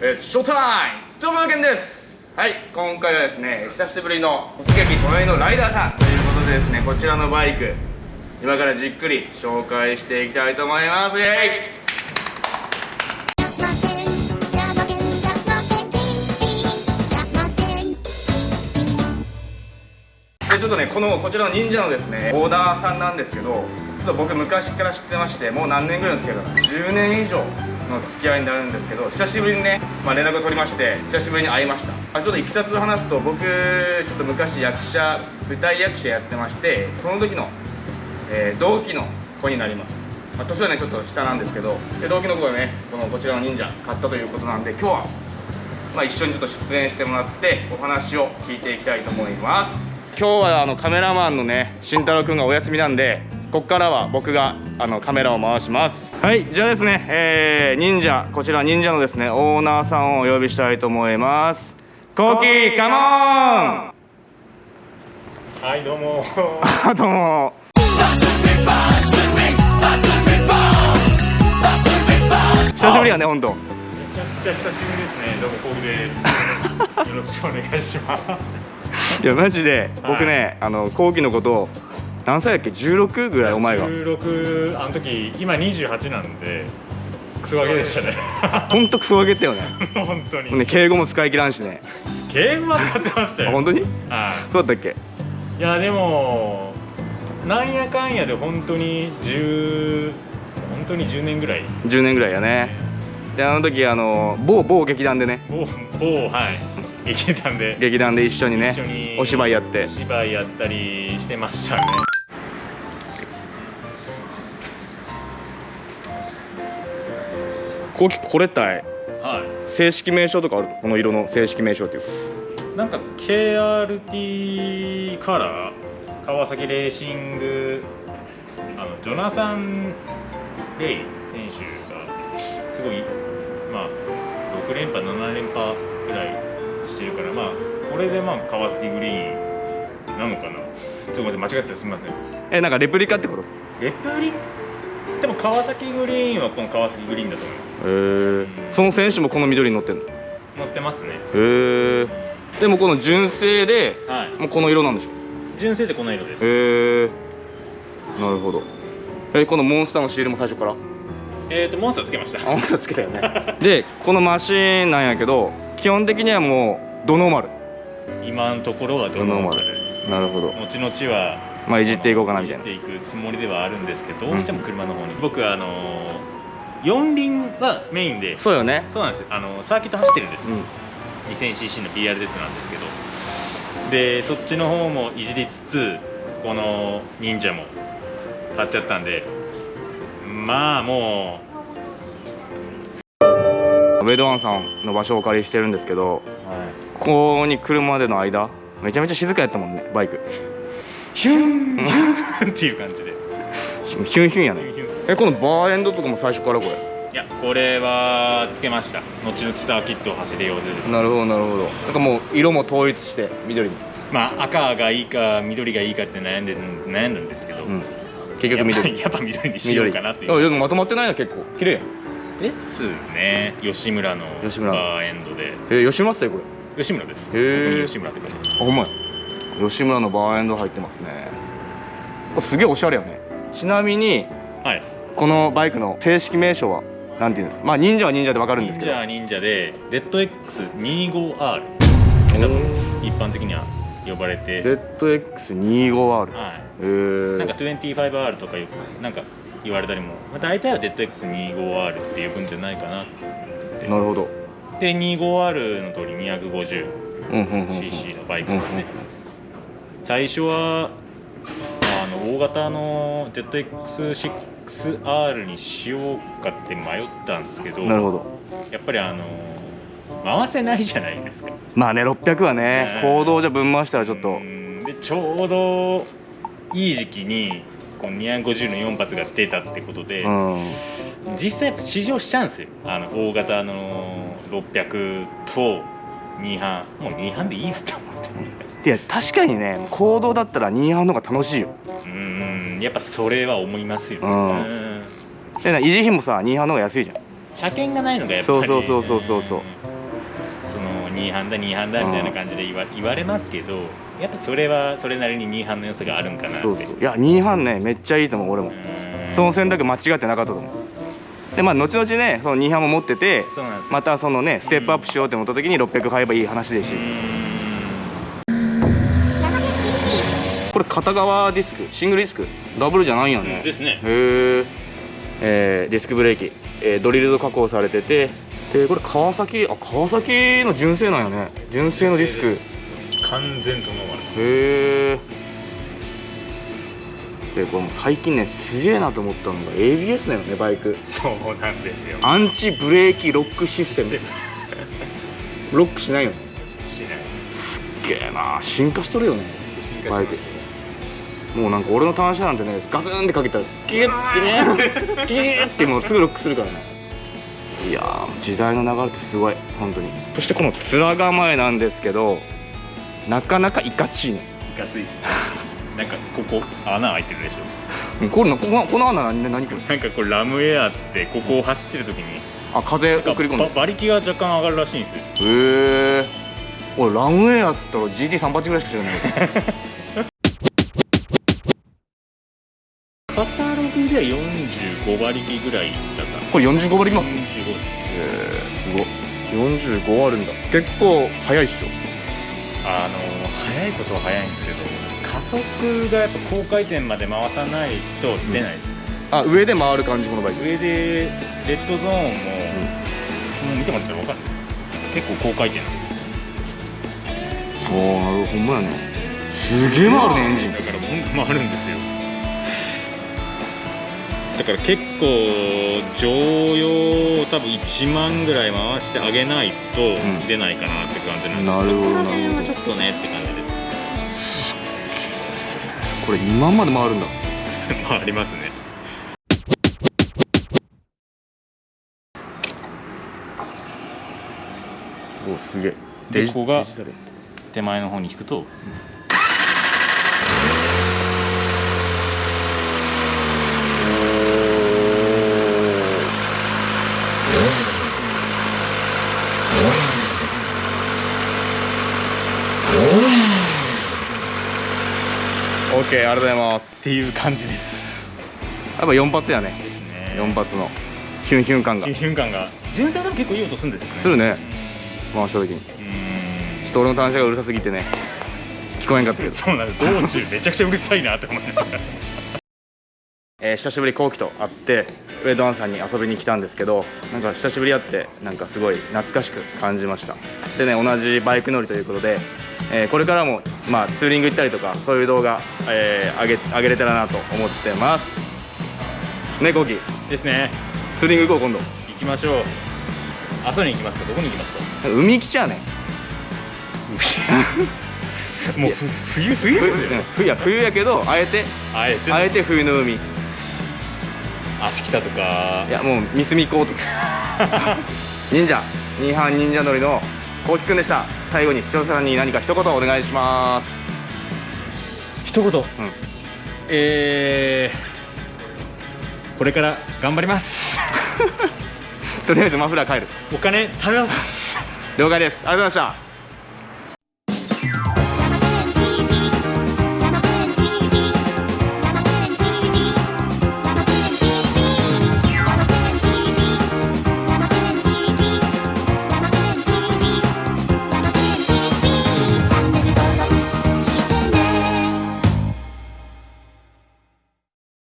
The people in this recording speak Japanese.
It's showtime! どうもです。はい、今回はですね、久しぶりの突撃隣のライダーさん。ということでですね、こちらのバイク今からじっくり紹介していきたいと思います。イエイ！ちょっとねこのこちらの忍者のですねオーダーさんなんですけどちょっと僕昔から知ってましてもう何年ぐらいの付き合いかな？10年以上。の付き合いになるんですけど久しぶりにね、まあ、連絡を取りまして久しぶりに会いました。あちょっといきさつ話すと僕ちょっと昔役者舞台役者やってましてその時の、えー、同期の子になります。まあ、年はねちょっと下なんですけど同期の子がねこのこちらの忍者買ったということなんで今日は、まあ、一緒にちょっと出演してもらってお話を聞いていきたいと思います。今日はあのカメラマンのね慎太郎くんがお休みなんでここからは僕があのカメラを回します。はいじゃあですね、えー、忍者こちら忍者のですねオーナーさんをお呼びしたいと思います。コーキーカモン。はいどうも どうも久しぶりやね本当。めちゃくちゃ久しぶりですね。どうもコウです。よろしくお願いします。いやマジで僕ね、あの後期のこと何歳だっけ？16ぐらいお前が16あの時今28なんでクソガキでしたね。ほんとクソガキだよね。本当に。ね敬語も使い切らんしね。敬語は使ってましたよ本当に？はい。そうだったっけ？いやでもなんやかんやで本当に10本当に10年ぐらい。10年ぐらいやね。であの時あの某某劇団でね。某某はい。劇団で。劇団で一緒にね一緒にお芝居やって。お芝居やったりしてましたねここれったい。はい。正式名称とかある？この色の正式名称っていう。かなんか KRT カラー？川崎レーシング。あのジョナサン・レイ選手がすごいまあ6連覇7連覇ぐらいしてるからまあこれでまあ川崎グリーンなのかな？ちょっと間違ったらすみません。えなんかレプリカってこと？レプリでも川崎グリーンはこの川崎グリーンだと思います。へえその選手もこの緑に乗ってんの？へ乗ってますね。えでもこの純正ではい。もうこの色なんでしょ？純正でこの色です。へえなるほど。えこのモンスターのシールも最初から？えっ、ー、とモンスターつけました。あモンスターつけたよね。でこのマシーンなんやけど基本的にはもうドノーマル。今のところはドノーマル。なるほど。後々はまあいじっていこうかなみたいな。いじっていくつもりではあるんですけどどうしても車の方に、うん、僕あの四輪はメインで。そうよね。そうなんですあのサーキット走ってるんです、うん、2000cc の BRZ なんですけど。でそっちの方もいじりつつこの忍者も買っちゃったんで。まあもう。ウェドワンさんの場所をお借りしてるんですけど、はい、ここに来るまでの間めちゃめちゃ静かやったもんねバイクヒュンヒュンっていう感じでヒュンヒュンやねえこのバーエンドとかも最初からこれいやこれはつけました後々サーキットを走るようでです、なるほどなるほどなんかもう色も統一して緑にまあ赤がいいか緑がいいかって悩んで悩んだんですけど、うん、結局緑やっぱ緑にしようかなっていうまとまってないな結構綺麗やんですね吉村のバーエンドでえ、吉村っすよこれ吉村ですへえ吉村って書いてますあほんまや吉村のバーエンド入ってますね。すげえおしゃれよね。ちなみに、はい、このバイクの正式名称はなんていうんですか？まあ忍者は忍者でわかるんですけど。忍者は忍者で ZX25R 一般的には呼ばれて。ZX25R はい。へえなんか 25R とかよくなんか言われたりも、まあ、大体は ZX25R って呼ぶんじゃないかななるほど。で 25R の通り 250cc のバイクですね、最初はあの大型の ZX6R にしようかって迷ったんですけどなるほど。やっぱりあの回せないじゃないですか。まあね600はね行動じゃ分回したらちょっと。でちょうどいい時期にこの250の4発が出たってことで、うん、実際やっぱ試乗しちゃうんですよ。あの大型の600と2班もう2班でいいなと思っていや確かにね行動だったら2班の方が楽しいよ。うんやっぱそれは思いますよね。うん。で維持費もさ2班の方が安いじゃん。車検がないのがやっぱり、そうそうそうそうそうそう。2班だ2班だみたいな感じで言わ言われますけどやっぱそれはそれなりに2班の良さがあるんかなって。そうそう。いや2班ねめっちゃいいと思う俺も。その選択間違ってなかったと思う。でまあ後々ねその2班も持っててまたそのねステップアップしようって思った時に600買えばいい話ですしうーんこれ片側ディスク？シングルディスク？ダブルじゃないんやね。ですね。へー。えーディスクブレーキ、えードリルド加工されてて。でこれ川崎あ川崎の純正なんやね。純正のディスク。完全とノーマル。へえでこれもう最近ねすげえなと思ったのが ABS だよねバイク。そうなんですよ。アンチブレーキロックシステム。ロックしないよね。しない。すっげえな。進化しとるよね進バイクもうなんか俺の単車なんてねガツンってかけたらギュッてね ギュッてもうすぐロックするからね。いやー時代の流れってすごい本当に。そしてこの面構えなんですけどなかなかいかちいね。いかついっすね。なんかここ穴開いてるでしょ。これなこのこの穴何何これ？なんかこれラムエアっつってここを走ってる時にあ風送り込ん馬力が若干上がるらしいんですよ。へえ俺ランウェイやっつったら GT38 ぐらいしか知らない カタログでは45馬力ぐらいだった。これ45馬力も45へえすごい。45あるんだ。結構速いっしょ。あの速いことは速いんですけど加速がやっぱ高回転まで回さないと出ないです、あ上で回る感じこのバイク。上でレッドゾーンも、もう見てもらったら分かるんですよ。結構高回転なんです。おおなるほんまやね。すげえ回るねエンジン。だから回るんですよだから結構常用を多分1万ぐらい回してあげないとん出ないかなって感じなんで、なるほどなるほどはちょっとねって感じです。これ2万まで回るんだ。回りますね。おおすげえ。でここが手前の方に引くとオッケーありがとうございます。っていう感じです。やっぱ4発やね。ね。4発の。ヒュンヒュン感が。新瞬間が。純正でも結構いい音するんですよね。するね。回した時に。ちょっと俺の単車がうるさすぎてね。聞こえんかったけど。そうなんです。道中めちゃくちゃうるさいなって思いながらえー久しぶり後期と会ってウェイドワンさんに遊びに来たんですけどなんか久しぶり会ってなんかすごい懐かしく感じました。でね同じバイク乗りということで、えーこれからも、まあ、ツーリング行ったりとかそういう動画、えー上げ上げれたらなと思ってます。ね後期ですね。ツーリング行こう今度。行きましょう。阿蘇に行きますか？どこに行きますか？海来ちゃうねもうふ冬冬冬ですよ。冬や冬やけどあえてあえてあえて冬の海。い足北とか。やもう三隅港とか忍者。二班忍者乗りのこうきくんでした最後に視聴者さんに何か一言お願いします。一言。うん。えー、これから頑張ります。とりあえずマフラー帰る。お金貯めます。了解です。ありがとうございました